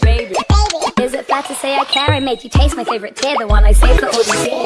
Baby, is it fair to say I care? I made you taste my favorite tear, the one I saved for all these years.